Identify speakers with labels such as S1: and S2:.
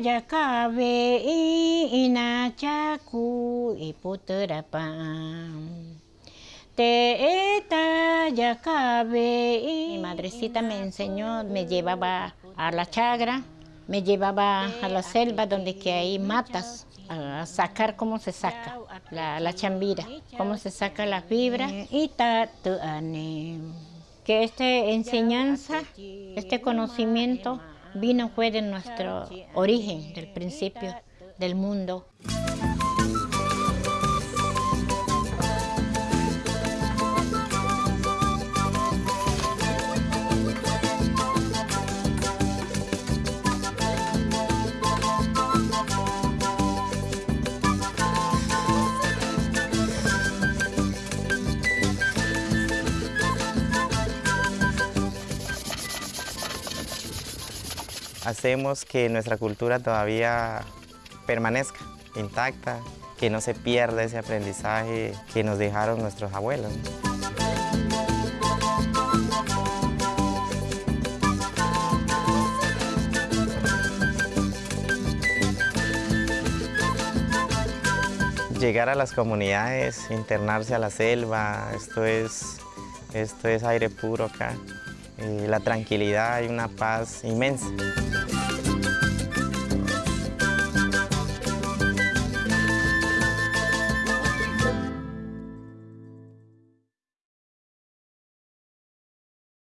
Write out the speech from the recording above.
S1: yakabe inachaku iputurapam. Teeta yakabe. Mi madrecita me enseñó, me llevaba a la chagra, me llevaba a la selva donde que hay matas a sacar cómo se saca la, la chambira, cómo se saca la fibra y que esta enseñanza, este conocimiento vino fue de nuestro origen, del principio del mundo.
S2: Hacemos que nuestra cultura todavía permanezca intacta, que no se pierda ese aprendizaje que nos dejaron nuestros abuelos. Llegar a las comunidades, internarse a la selva, esto es, esto es aire puro acá. Eh, la tranquilidad y una paz inmensa.